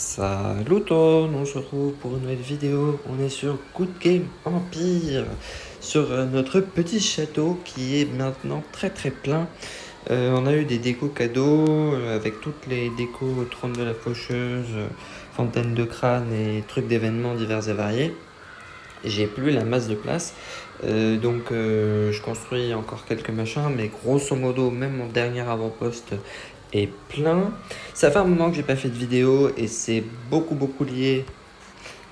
Salut tout on se retrouve pour une nouvelle vidéo, on est sur Good Game Empire, sur euh, notre petit château qui est maintenant très très plein. Euh, on a eu des décos cadeaux euh, avec toutes les décos trône de la faucheuse, fontaine de crâne et trucs d'événements divers et variés. J'ai plus la masse de place, donc je construis encore quelques machins, mais grosso modo, même mon dernier avant-poste est plein. Ça fait un moment que j'ai pas fait de vidéo et c'est beaucoup beaucoup lié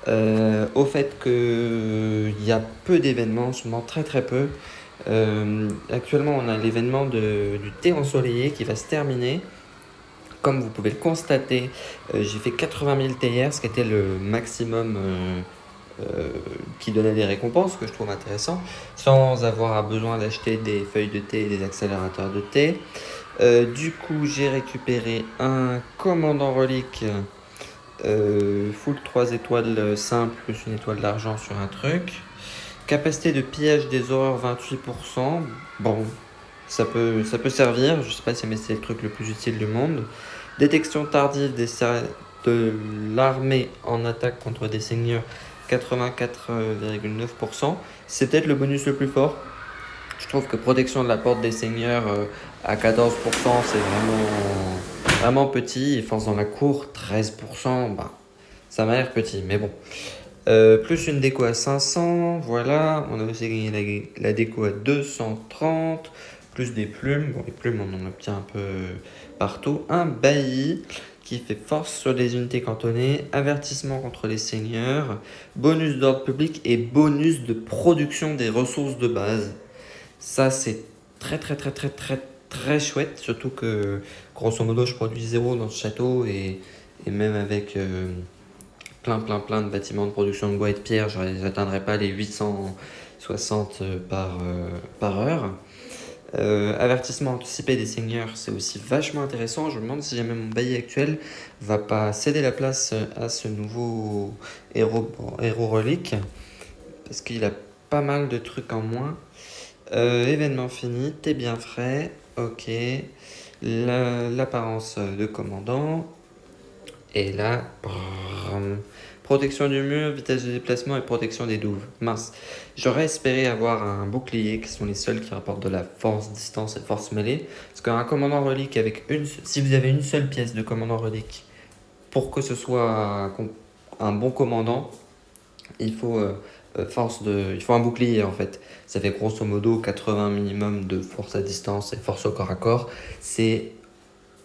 euh, au fait qu'il y a peu d'événements, seulement très très peu. Euh, actuellement on a l'événement du thé ensoleillé qui va se terminer. Comme vous pouvez le constater, euh, j'ai fait 80 000 TR, ce qui était le maximum qui donnait des récompenses, que je trouve intéressant, sans avoir besoin d'acheter des feuilles de thé et des accélérateurs de thé. Euh, du coup, j'ai récupéré un commandant relique euh, full 3 étoiles simples plus une étoile d'argent sur un truc. Capacité de pillage des horreurs 28%. Bon, ça peut, ça peut servir. Je sais pas si c'est le truc le plus utile du monde. Détection tardive de l'armée en attaque contre des seigneurs 84,9%. C'est peut-être le bonus le plus fort. Je trouve que protection de la porte des seigneurs euh, à 14%, c'est vraiment, vraiment petit. Et force dans la cour, 13%, bah, ça m'a l'air petit, mais bon. Euh, plus une déco à 500, voilà. On a aussi gagné la, déco à 230. Plus des plumes. Bon, les plumes, on en obtient un peu partout. Un bailli qui fait force sur les unités cantonnées, avertissement contre les seigneurs, bonus d'ordre public et bonus de production des ressources de base. Ça, c'est très, très, très, très, très, très chouette. Surtout que, grosso modo, je produis zéro dans ce château. Et, et même avec euh, plein, plein, plein de bâtiments de production de bois et de pierre, je n'atteindrai pas les 860 par, euh, par heure. Euh, avertissement anticipé des seigneurs, c'est aussi vachement intéressant. Je me demande si jamais mon bailli actuel va pas céder la place à ce nouveau héros relique. Parce qu'il a pas mal de trucs en moins. Euh, événement fini, t'es bien frais, ok. L'apparence de commandant. Et là, protection du mur, vitesse de déplacement et protection des douves. Mince, j'aurais espéré avoir un bouclier qui sont les seuls qui rapportent de la force, distance et force mêlée. Parce qu'un commandant relique avec une, si vous avez une seule pièce de commandant relique, pour que ce soit un bon commandant, il faut euh, force de, il faut un bouclier en fait. Ça fait grosso modo 80 minimum de force à distance et force au corps à corps. C'est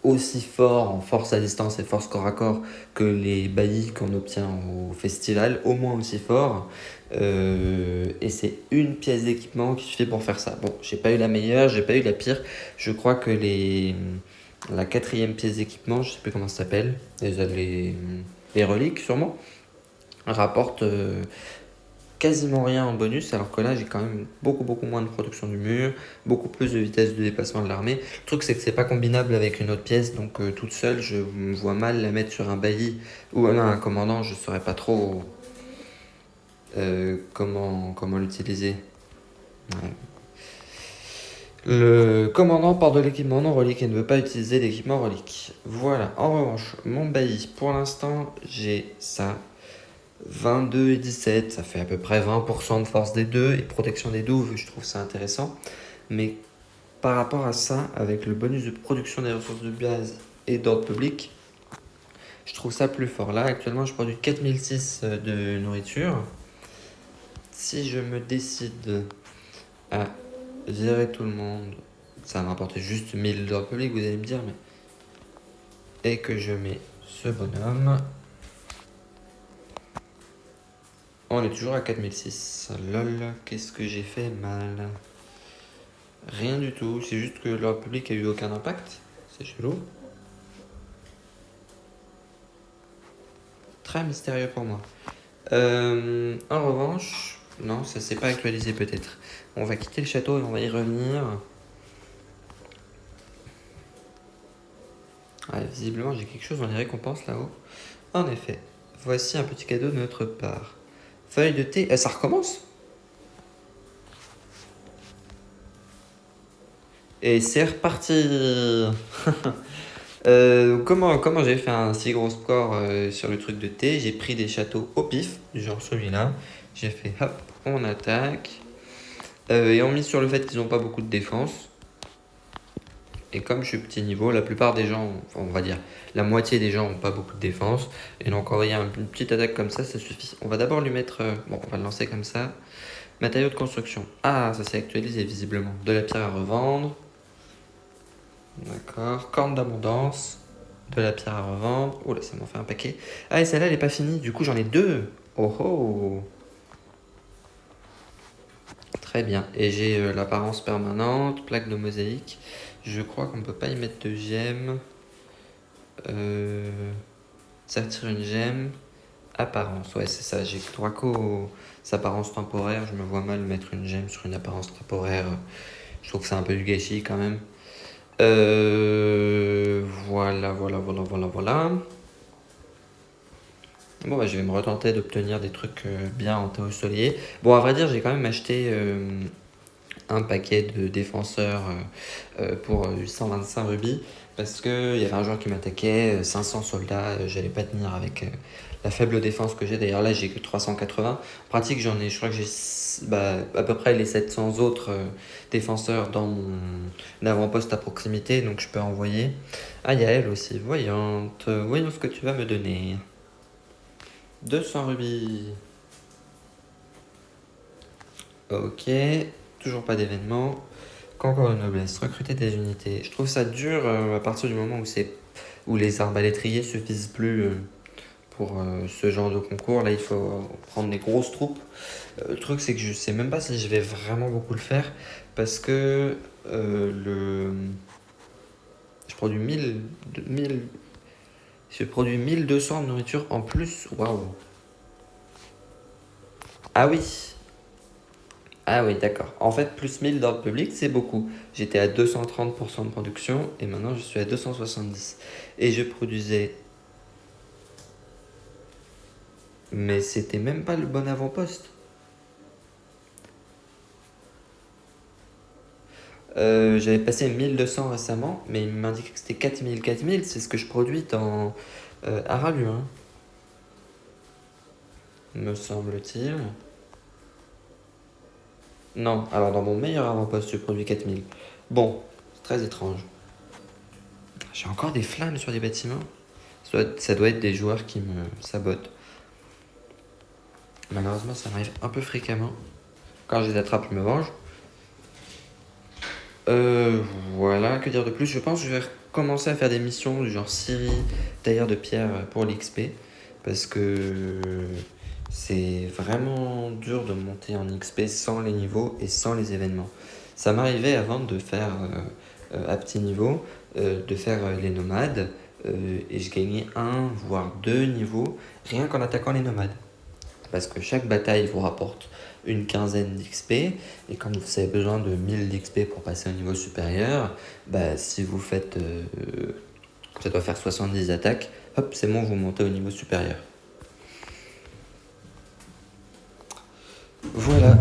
aussi fort en force à distance et force corps à corps que les baillis qu'on obtient au festival, au moins aussi fort. Euh, et c'est une pièce d'équipement qui suffit pour faire ça. Bon, j'ai pas eu la meilleure, j'ai pas eu la pire. Je crois que les la quatrième pièce d'équipement, je sais plus comment ça s'appelle, les, les reliques sûrement, rapporte euh, quasiment rien en bonus, alors que là j'ai quand même beaucoup beaucoup moins de production du mur, beaucoup plus de vitesse de déplacement de l'armée. Le truc c'est que c'est pas combinable avec une autre pièce, donc euh, toute seule je me vois mal la mettre sur un bailli ou un commandant, je saurais pas trop euh, comment, comment l'utiliser. Le commandant part de l'équipement non relique et ne veut pas utiliser l'équipement relique. Voilà, en revanche, mon bailli, pour l'instant, j'ai ça, 22 et 17, ça fait à peu près 20% de force des deux et protection des douves, je trouve ça intéressant. Mais par rapport à ça, avec le bonus de production des ressources de base et d'ordre public, je trouve ça plus fort. Là, actuellement, je produis 4006 de nourriture. Si je me décide à gérer tout le monde, ça va m'apporter juste 1000 d'ordre public, vous allez me dire, mais... Et que je mets ce bonhomme, On est toujours à 4006. Lol, qu'est-ce que j'ai fait mal? Rien du tout, c'est juste que leur public a eu aucun impact. C'est chelou. Très mystérieux pour moi. Euh, en revanche, non, ça s'est pas actualisé peut-être. On va quitter le château et on va y revenir. visiblement, j'ai quelque chose dans les récompenses là-haut. En effet, voici un petit cadeau de notre part. Feuille de thé. Eh, ça recommence Et c'est reparti Euh, comment comment j'ai fait un si gros score euh, sur le truc de thé? J'ai pris des châteaux au pif, genre celui-là. J'ai fait hop, on attaque. Euh, et on mise sur le fait qu'ils n'ont pas beaucoup de défense. Et comme je suis petit niveau, la plupart des gens, on va dire la moitié des gens n'ont pas beaucoup de défense. Et donc envoyer une petite attaque comme ça, ça suffit. On va d'abord lui mettre, bon on va le lancer comme ça. Matériaux de construction. Ah, ça s'est actualisé visiblement. De la pierre à revendre. D'accord. Corne d'abondance. De la pierre à revendre. Oh là, ça m'en fait un paquet. Ah, et celle-là, elle n'est pas finie. Du coup, j'en ai deux. Oh oh. Très bien. Et j'ai euh, l'apparence permanente, plaque de mosaïque. Je crois qu'on ne peut pas y mettre de gemme. Euh... Une gemme. Apparence, ouais, c'est ça. J'ai trois co apparence temporaire. Je me vois mal mettre une gemme sur une apparence temporaire. Je trouve que c'est un peu du gâchis quand même. Euh, voilà, voilà, voilà, voilà, voilà. Bon, bah, je vais me retenter d'obtenir des trucs euh, bien en théosolier. Bon, à vrai dire, j'ai quand même acheté euh, un paquet de défenseurs pour 125 rubis parce qu'il y avait un joueur qui m'attaquait, 500 soldats, j'allais pas tenir avec la faible défense que j'ai. D'ailleurs, là, j'ai que 380. En pratique, j'en ai, je crois que j'ai bah, à peu près les 700 autres euh, défenseurs dans mon avant-poste à proximité, donc je peux envoyer. Ah, il y a elle aussi, voyante. Voyons ce que tu vas me donner. 200 rubis. Ok, toujours pas d'événement. Encore une noblesse, recruter des unités. Je trouve ça dur euh, à partir du moment où, où les arbalétriers suffisent plus. Euh, pour euh, ce genre de concours. Là, il faut prendre des grosses troupes. Le truc, c'est que je sais même pas si je vais vraiment beaucoup le faire parce que le... je produis 1000, 1000... Je produis 1200 de nourriture en plus. Waouh! Ah oui! Ah oui, d'accord. En fait, plus 1000 d'ordre public, c'est beaucoup. J'étais à 230% de production et maintenant je suis à 270. Et je produisais Mais c'était même pas le bon avant-poste. Euh, j'avais passé 1200 récemment, mais il m'indiquait que c'était 4000, 4000, c'est ce que je produis dans euh, me semble-t-il. Non, alors dans mon meilleur avant-poste, je produis 4000. Bon, c'est très étrange. J'ai encore des flammes sur des bâtiments. Ça doit être des joueurs qui me sabotent. Malheureusement, ça m'arrive un peu fréquemment. Quand je les attrape, je me venge. Euh, voilà, que dire de plus? Je pense que je vais recommencer à faire des missions du genre Syrie, tailleur de pierre pour l'XP. Parce que c'est vraiment dur de monter en XP sans les niveaux et sans les événements. Ça m'arrivait avant de faire euh, euh, à petit niveau, de faire les nomades, et je gagnais un, voire deux niveaux, rien qu'en attaquant les nomades parce que chaque bataille vous rapporte une quinzaine d'XP, et quand vous avez besoin de 1000 d'XP pour passer au niveau supérieur, bah, si vous faites, euh, ça doit faire 70 attaques, hop, c'est bon, vous montez au niveau supérieur. Voilà.